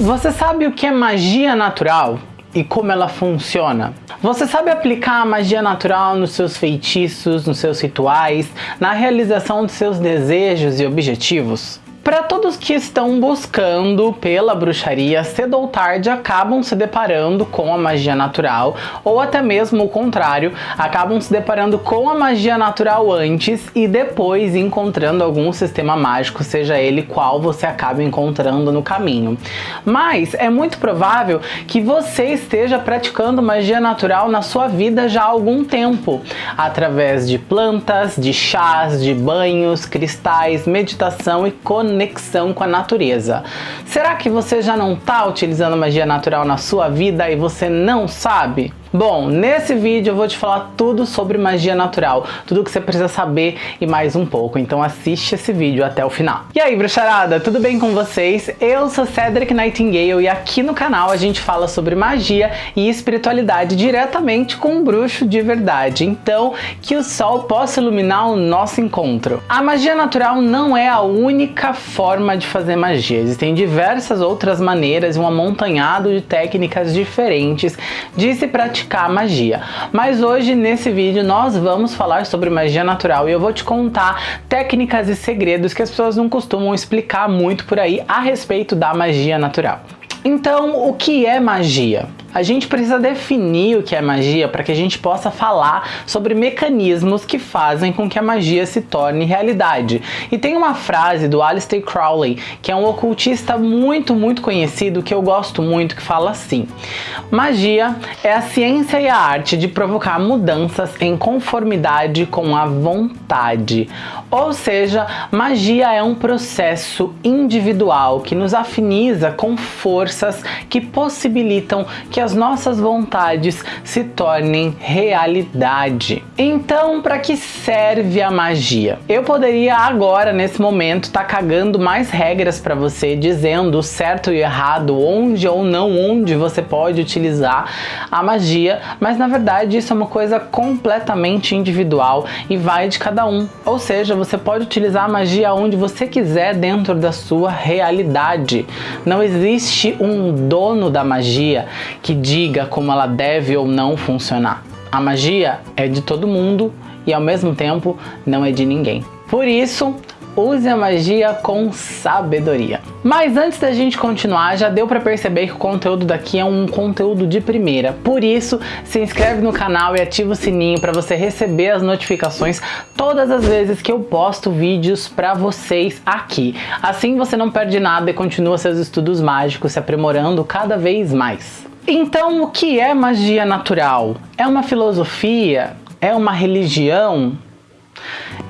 Você sabe o que é magia natural? e como ela funciona. Você sabe aplicar a magia natural nos seus feitiços, nos seus rituais, na realização de seus desejos e objetivos? Para todos que estão buscando pela bruxaria, cedo ou tarde acabam se deparando com a magia natural, ou até mesmo o contrário, acabam se deparando com a magia natural antes e depois encontrando algum sistema mágico, seja ele qual você acaba encontrando no caminho. Mas é muito provável que você esteja praticando magia natural na sua vida já há algum tempo, através de plantas, de chás, de banhos, cristais, meditação e conexão conexão com a natureza. Será que você já não está utilizando magia natural na sua vida e você não sabe? Bom, nesse vídeo eu vou te falar tudo sobre magia natural, tudo que você precisa saber e mais um pouco, então assiste esse vídeo até o final. E aí, bruxarada, tudo bem com vocês? Eu sou Cedric Nightingale e aqui no canal a gente fala sobre magia e espiritualidade diretamente com um bruxo de verdade, então que o sol possa iluminar o nosso encontro. A magia natural não é a única forma de fazer magia, existem diversas outras maneiras e um amontanhado de técnicas diferentes de se praticar praticar magia. Mas hoje nesse vídeo nós vamos falar sobre magia natural e eu vou te contar técnicas e segredos que as pessoas não costumam explicar muito por aí a respeito da magia natural. Então, o que é magia? A gente precisa definir o que é magia para que a gente possa falar sobre mecanismos que fazem com que a magia se torne realidade. E tem uma frase do Aleister Crowley, que é um ocultista muito, muito conhecido, que eu gosto muito, que fala assim: Magia é a ciência e a arte de provocar mudanças em conformidade com a vontade. Ou seja, magia é um processo individual que nos afiniza com forças que possibilitam que que as nossas vontades se tornem realidade. Então, para que serve a magia? Eu poderia agora, nesse momento, estar tá cagando mais regras para você, dizendo certo e errado, onde ou não onde você pode utilizar a magia, mas na verdade isso é uma coisa completamente individual e vai de cada um. Ou seja, você pode utilizar a magia onde você quiser dentro da sua realidade. Não existe um dono da magia que que diga como ela deve ou não funcionar. A magia é de todo mundo e ao mesmo tempo não é de ninguém. Por isso, use a magia com sabedoria. Mas antes da gente continuar, já deu para perceber que o conteúdo daqui é um conteúdo de primeira. Por isso, se inscreve no canal e ativa o sininho para você receber as notificações todas as vezes que eu posto vídeos para vocês aqui. Assim você não perde nada e continua seus estudos mágicos se aprimorando cada vez mais. Então, o que é magia natural? É uma filosofia? É uma religião?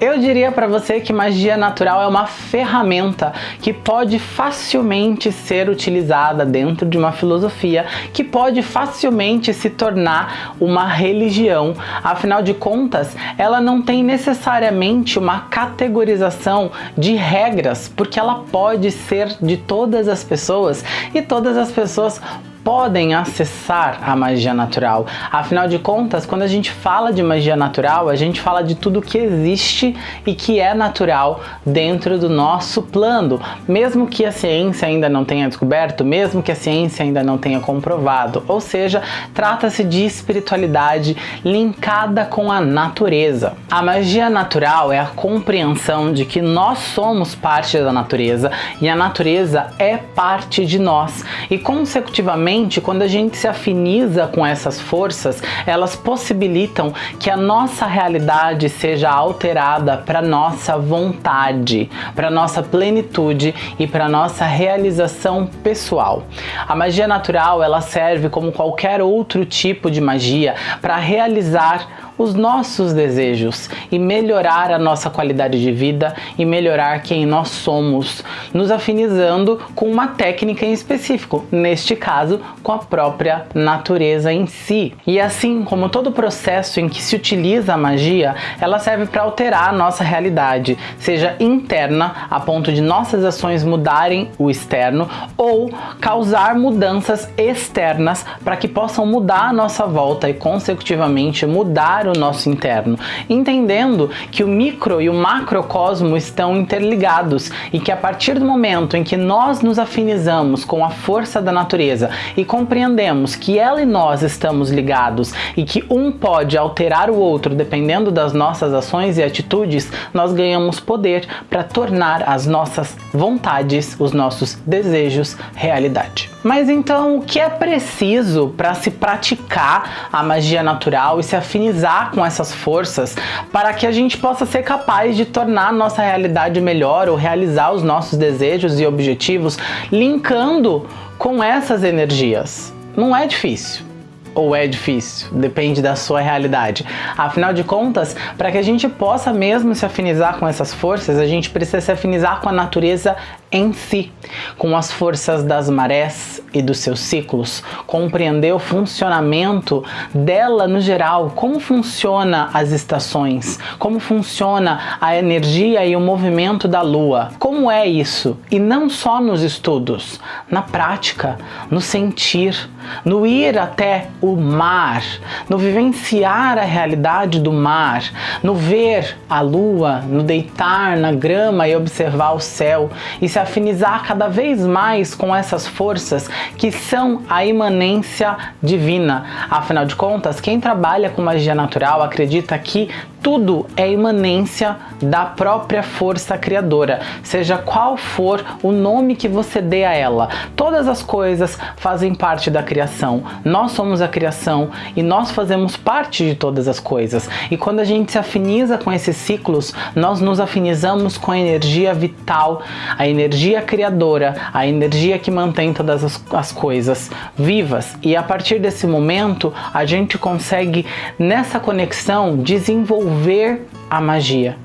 Eu diria para você que magia natural é uma ferramenta que pode facilmente ser utilizada dentro de uma filosofia, que pode facilmente se tornar uma religião. Afinal de contas, ela não tem necessariamente uma categorização de regras, porque ela pode ser de todas as pessoas e todas as pessoas podem acessar a magia natural. Afinal de contas, quando a gente fala de magia natural, a gente fala de tudo que existe e que é natural dentro do nosso plano, mesmo que a ciência ainda não tenha descoberto, mesmo que a ciência ainda não tenha comprovado. Ou seja, trata-se de espiritualidade linkada com a natureza. A magia natural é a compreensão de que nós somos parte da natureza e a natureza é parte de nós e consecutivamente quando a gente se afiniza com essas forças, elas possibilitam que a nossa realidade seja alterada para nossa vontade, para nossa plenitude e para nossa realização pessoal. A magia natural, ela serve como qualquer outro tipo de magia para realizar os nossos desejos e melhorar a nossa qualidade de vida e melhorar quem nós somos, nos afinizando com uma técnica em específico, neste caso com a própria natureza em si. E assim como todo processo em que se utiliza a magia, ela serve para alterar a nossa realidade, seja interna, a ponto de nossas ações mudarem o externo, ou causar mudanças externas para que possam mudar a nossa volta e consecutivamente mudar o nosso interno, entendendo que o micro e o macrocosmo estão interligados e que a partir do momento em que nós nos afinizamos com a força da natureza e compreendemos que ela e nós estamos ligados e que um pode alterar o outro dependendo das nossas ações e atitudes, nós ganhamos poder para tornar as nossas vontades, os nossos desejos realidade. Mas então, o que é preciso para se praticar a magia natural e se afinizar com essas forças para que a gente possa ser capaz de tornar nossa realidade melhor ou realizar os nossos desejos e objetivos linkando com essas energias? Não é difícil ou é difícil? Depende da sua realidade. Afinal de contas, para que a gente possa mesmo se afinizar com essas forças, a gente precisa se afinizar com a natureza em si, com as forças das marés e dos seus ciclos, compreender o funcionamento dela no geral, como funciona as estações, como funciona a energia e o movimento da lua, como é isso, e não só nos estudos, na prática, no sentir, no ir até o mar, no vivenciar a realidade do mar, no ver a lua, no deitar na grama e observar o céu e se afinizar cada vez mais com essas forças que são a imanência divina. Afinal de contas, quem trabalha com magia natural acredita que tudo é imanência da própria força criadora, seja qual for o nome que você dê a ela. Todas as coisas fazem parte da criação. Nós somos a criação e nós fazemos parte de todas as coisas. E quando a gente se afiniza com esses ciclos, nós nos afinizamos com a energia vital, a energia criadora, a energia que mantém todas as, as coisas vivas. E a partir desse momento, a gente consegue nessa conexão desenvolver desenvolver a magia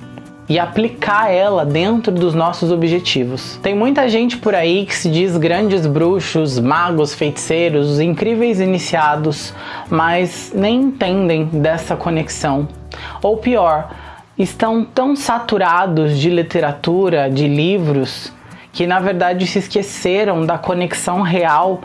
e aplicar ela dentro dos nossos objetivos. Tem muita gente por aí que se diz grandes bruxos, magos, feiticeiros, incríveis iniciados, mas nem entendem dessa conexão. Ou pior, estão tão saturados de literatura, de livros, que na verdade se esqueceram da conexão real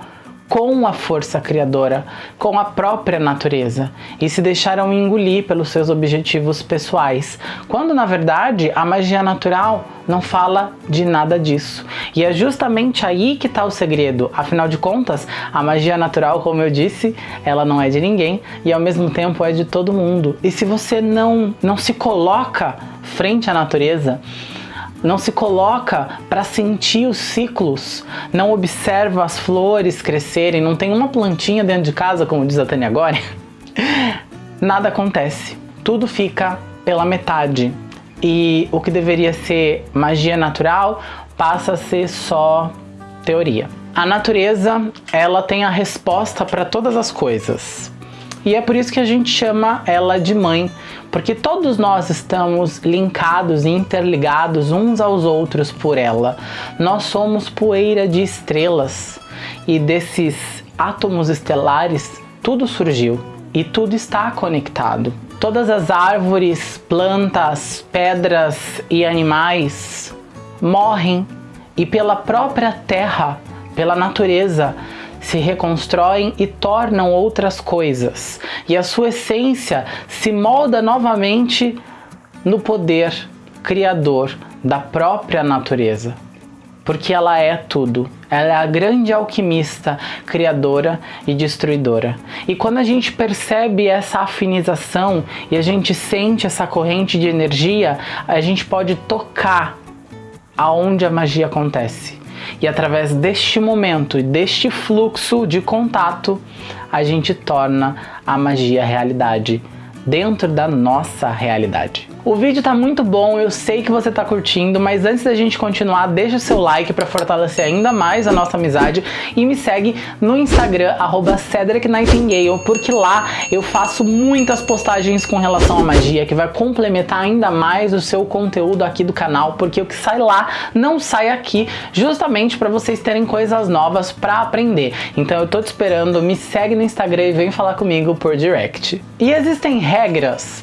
com a força criadora, com a própria natureza e se deixaram engolir pelos seus objetivos pessoais, quando na verdade a magia natural não fala de nada disso. E é justamente aí que está o segredo, afinal de contas, a magia natural, como eu disse, ela não é de ninguém e ao mesmo tempo é de todo mundo. E se você não, não se coloca frente à natureza, não se coloca para sentir os ciclos, não observa as flores crescerem, não tem uma plantinha dentro de casa, como diz a Tânia agora, nada acontece. Tudo fica pela metade. E o que deveria ser magia natural passa a ser só teoria. A natureza, ela tem a resposta para todas as coisas. E é por isso que a gente chama ela de mãe, porque todos nós estamos linkados e interligados uns aos outros por ela. Nós somos poeira de estrelas e desses átomos estelares tudo surgiu e tudo está conectado. Todas as árvores, plantas, pedras e animais morrem e pela própria terra, pela natureza, se reconstroem e tornam outras coisas, e a sua essência se molda novamente no poder criador da própria natureza. Porque ela é tudo, ela é a grande alquimista, criadora e destruidora. E quando a gente percebe essa afinização e a gente sente essa corrente de energia, a gente pode tocar aonde a magia acontece. E através deste momento deste fluxo de contato, a gente torna a magia realidade dentro da nossa realidade. O vídeo tá muito bom, eu sei que você tá curtindo, mas antes da gente continuar, deixa o seu like para fortalecer ainda mais a nossa amizade e me segue no Instagram, arroba Cedric Nightingale, porque lá eu faço muitas postagens com relação à magia, que vai complementar ainda mais o seu conteúdo aqui do canal, porque o que sai lá não sai aqui, justamente para vocês terem coisas novas para aprender. Então eu tô te esperando, me segue no Instagram e vem falar comigo por direct. E existem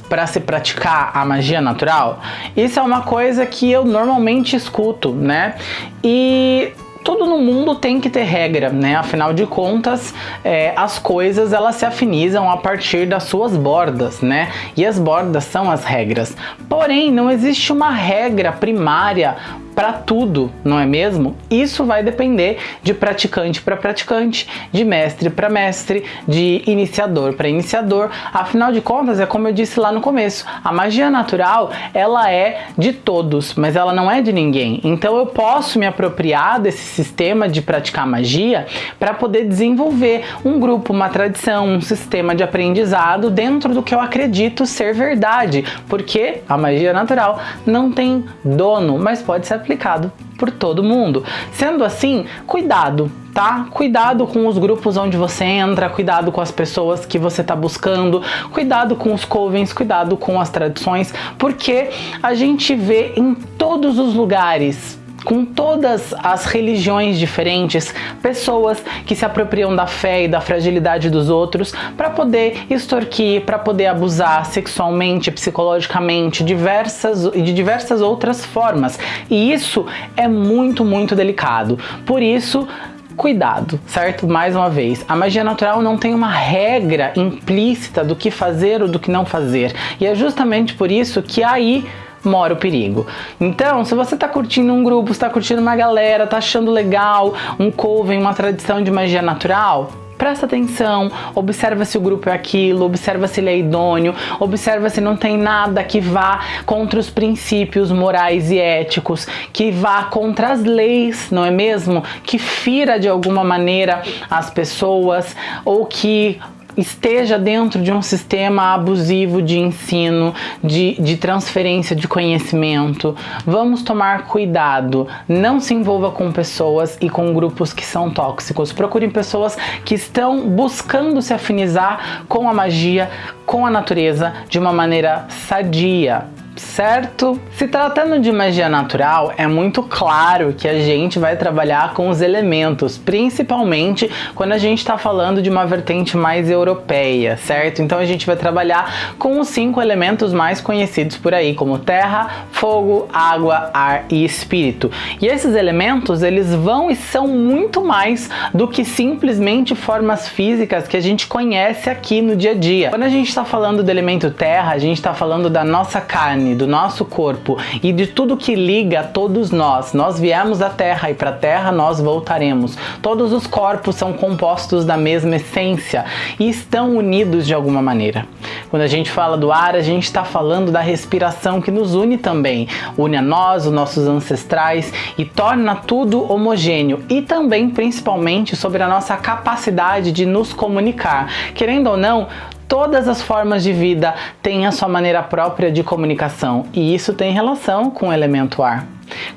para se praticar a magia natural? Isso é uma coisa que eu normalmente escuto, né? E tudo no mundo tem que ter regra, né? Afinal de contas, é, as coisas elas se afinizam a partir das suas bordas, né? E as bordas são as regras. Porém, não existe uma regra primária para tudo, não é mesmo? Isso vai depender de praticante para praticante, de mestre para mestre, de iniciador para iniciador. Afinal de contas, é como eu disse lá no começo, a magia natural, ela é de todos, mas ela não é de ninguém. Então eu posso me apropriar desse sistema de praticar magia para poder desenvolver um grupo, uma tradição, um sistema de aprendizado dentro do que eu acredito ser verdade, porque a magia natural não tem dono, mas pode ser aplicado por todo mundo. Sendo assim, cuidado, tá? Cuidado com os grupos onde você entra, cuidado com as pessoas que você está buscando, cuidado com os covens, cuidado com as tradições, porque a gente vê em todos os lugares com todas as religiões diferentes, pessoas que se apropriam da fé e da fragilidade dos outros para poder extorquir, para poder abusar sexualmente, psicologicamente, diversas e de diversas outras formas. E isso é muito, muito delicado. Por isso, cuidado, certo? Mais uma vez, a magia natural não tem uma regra implícita do que fazer ou do que não fazer. E é justamente por isso que aí mora o perigo. Então, se você está curtindo um grupo, está curtindo uma galera, está achando legal um coven, uma tradição de magia natural, presta atenção, observa se o grupo é aquilo, observa se ele é idôneo, observa se não tem nada que vá contra os princípios morais e éticos, que vá contra as leis, não é mesmo? Que fira de alguma maneira as pessoas ou que esteja dentro de um sistema abusivo de ensino, de, de transferência de conhecimento. Vamos tomar cuidado, não se envolva com pessoas e com grupos que são tóxicos. Procurem pessoas que estão buscando se afinizar com a magia, com a natureza de uma maneira sadia certo? Se tratando de magia natural, é muito claro que a gente vai trabalhar com os elementos, principalmente quando a gente está falando de uma vertente mais europeia, certo? Então a gente vai trabalhar com os cinco elementos mais conhecidos por aí, como terra, fogo, água, ar e espírito. E esses elementos, eles vão e são muito mais do que simplesmente formas físicas que a gente conhece aqui no dia a dia. Quando a gente está falando do elemento terra, a gente está falando da nossa carne, carne, do nosso corpo e de tudo que liga a todos nós. Nós viemos da Terra e para a Terra nós voltaremos. Todos os corpos são compostos da mesma essência e estão unidos de alguma maneira. Quando a gente fala do ar, a gente está falando da respiração que nos une também. Une a nós, os nossos ancestrais e torna tudo homogêneo. E também, principalmente, sobre a nossa capacidade de nos comunicar. Querendo ou não, todas as formas de vida têm a sua maneira própria de comunicação e isso tem relação com o elemento ar.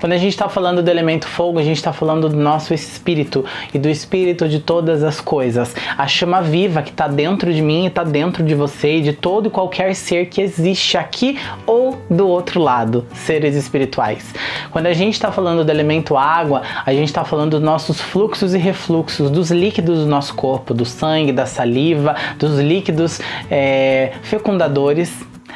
Quando a gente está falando do elemento fogo, a gente está falando do nosso espírito e do espírito de todas as coisas. A chama viva que está dentro de mim e está dentro de você e de todo e qualquer ser que existe aqui ou do outro lado, seres espirituais. Quando a gente está falando do elemento água, a gente está falando dos nossos fluxos e refluxos, dos líquidos do nosso corpo, do sangue, da saliva, dos líquidos é, fecundadores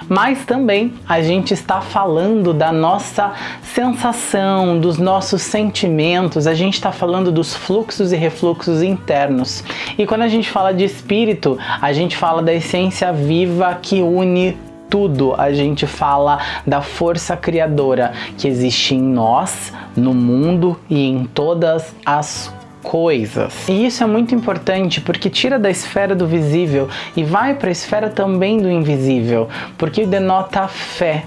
mas também a gente está falando da nossa sensação, dos nossos sentimentos, a gente está falando dos fluxos e refluxos internos. E quando a gente fala de espírito, a gente fala da essência viva que une tudo, a gente fala da força criadora que existe em nós, no mundo e em todas as coisas. E isso é muito importante porque tira da esfera do visível e vai para a esfera também do invisível, porque denota fé.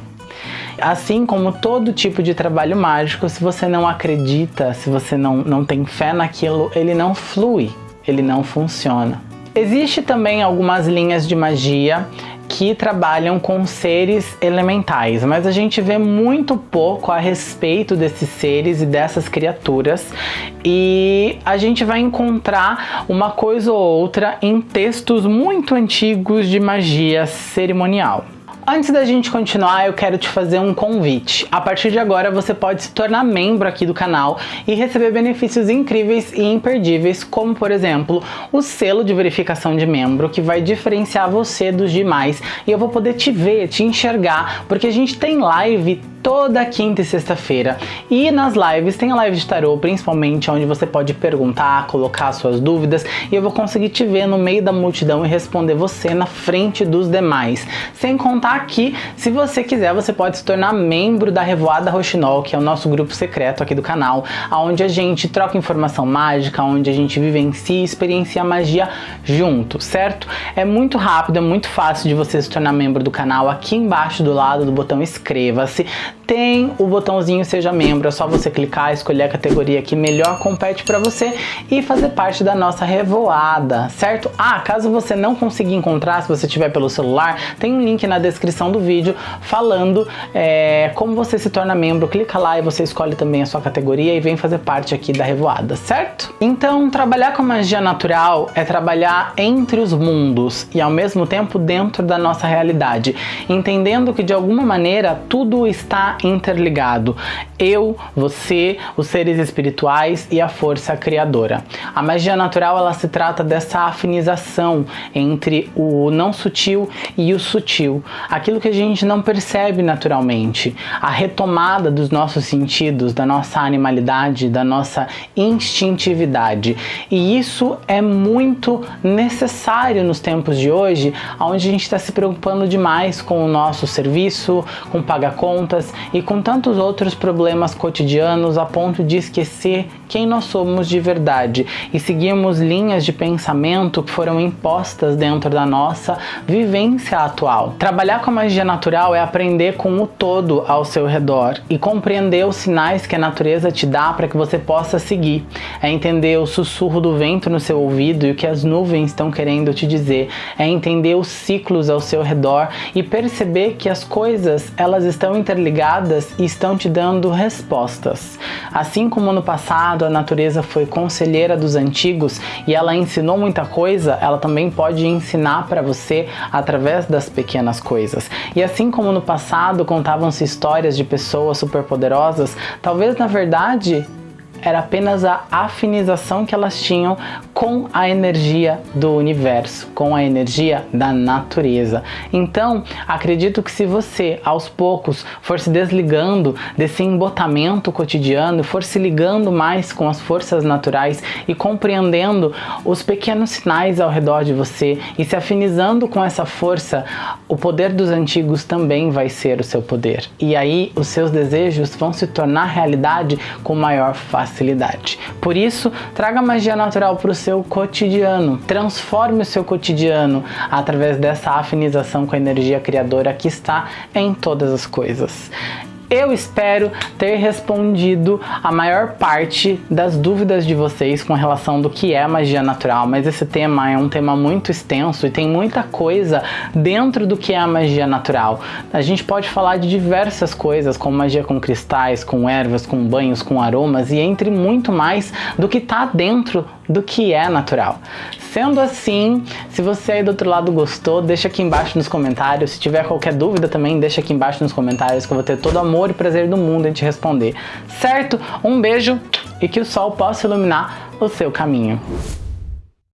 Assim como todo tipo de trabalho mágico, se você não acredita, se você não, não tem fé naquilo, ele não flui, ele não funciona. Existe também algumas linhas de magia que trabalham com seres elementais, mas a gente vê muito pouco a respeito desses seres e dessas criaturas e a gente vai encontrar uma coisa ou outra em textos muito antigos de magia cerimonial. Antes da gente continuar, eu quero te fazer um convite. A partir de agora, você pode se tornar membro aqui do canal e receber benefícios incríveis e imperdíveis, como por exemplo, o selo de verificação de membro, que vai diferenciar você dos demais e eu vou poder te ver, te enxergar, porque a gente tem live toda quinta e sexta-feira. E nas lives, tem a live de tarô, principalmente, onde você pode perguntar, colocar suas dúvidas e eu vou conseguir te ver no meio da multidão e responder você na frente dos demais. Sem contar que, se você quiser, você pode se tornar membro da Revoada Roxinol, que é o nosso grupo secreto aqui do canal, onde a gente troca informação mágica, onde a gente vivencia e experiencia a magia junto, certo? É muito rápido, é muito fácil de você se tornar membro do canal. Aqui embaixo do lado do botão inscreva-se tem o botãozinho seja membro, é só você clicar, escolher a categoria que melhor compete para você e fazer parte da nossa revoada, certo? Ah, caso você não conseguir encontrar, se você tiver pelo celular, tem um link na descrição do vídeo falando é, como você se torna membro, clica lá e você escolhe também a sua categoria e vem fazer parte aqui da revoada, certo? Então, trabalhar com magia natural é trabalhar entre os mundos e ao mesmo tempo dentro da nossa realidade, entendendo que de alguma maneira tudo está interligado. Eu, você, os seres espirituais e a força criadora. A magia natural ela se trata dessa afinização entre o não sutil e o sutil. Aquilo que a gente não percebe naturalmente. A retomada dos nossos sentidos, da nossa animalidade, da nossa instintividade. E isso é muito necessário nos tempos de hoje, onde a gente está se preocupando demais com o nosso serviço, com pagar contas e com tantos outros problemas cotidianos a ponto de esquecer quem nós somos de verdade e seguimos linhas de pensamento que foram impostas dentro da nossa vivência atual. Trabalhar com a magia natural é aprender com o todo ao seu redor e compreender os sinais que a natureza te dá para que você possa seguir. É entender o sussurro do vento no seu ouvido e o que as nuvens estão querendo te dizer. É entender os ciclos ao seu redor e perceber que as coisas elas estão interligadas e estão te dando respostas. Assim como no passado a natureza foi conselheira dos antigos e ela ensinou muita coisa, ela também pode ensinar para você através das pequenas coisas. E assim como no passado contavam-se histórias de pessoas superpoderosas, talvez na verdade era apenas a afinização que elas tinham com a energia do universo, com a energia da natureza. Então, acredito que se você, aos poucos, for se desligando desse embotamento cotidiano, for se ligando mais com as forças naturais e compreendendo os pequenos sinais ao redor de você e se afinizando com essa força, o poder dos antigos também vai ser o seu poder. E aí, os seus desejos vão se tornar realidade com maior facilidade facilidade. Por isso, traga magia natural para o seu cotidiano. Transforme o seu cotidiano através dessa afinização com a energia criadora que está em todas as coisas. Eu espero ter respondido a maior parte das dúvidas de vocês com relação do que é magia natural, mas esse tema é um tema muito extenso e tem muita coisa dentro do que é a magia natural. A gente pode falar de diversas coisas, como magia com cristais, com ervas, com banhos, com aromas e entre muito mais do que está dentro do que é natural. Sendo assim, se você aí do outro lado gostou, deixa aqui embaixo nos comentários. Se tiver qualquer dúvida também, deixa aqui embaixo nos comentários que eu vou ter todo o amor e prazer do mundo em te responder. Certo? Um beijo e que o sol possa iluminar o seu caminho.